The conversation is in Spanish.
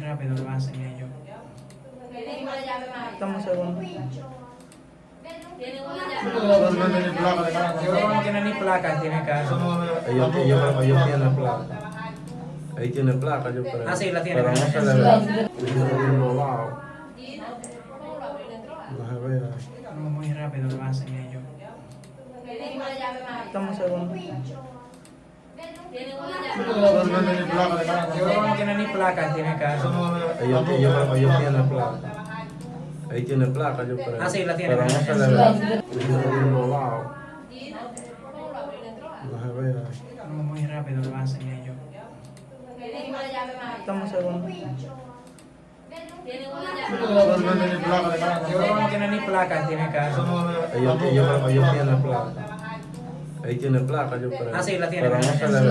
rápido lo hacen ellos. Estamos segundos. No tiene. Yo no ni placa, tiene Eso carro. no es- Ellos, ellos, ellos tienen placa. Ahí tiene placa, yo creo. Ah, sí, la tiene. Pero no se le ve. Ellos tienen los lados. No se ve ahí. No, muy rápido lo hacen ellos. Estamos segundos. No tiene placa. Yo creo que no tiene ni placa, tiene es- Ellos, ellos, ellos tienen placa. Ahí tiene placa, yo creo. Ah, sí, la tiene. Pero no se le ve. No se ve. No, muy rápido lo hacen ellos. Placa de carro. Yo creo que no tiene ni placa, tiene es- Ellos, ellos, ellos tienen placa. Ahí tiene placa, yo creo. Ah, sí, la tiene. Pero no se le ve.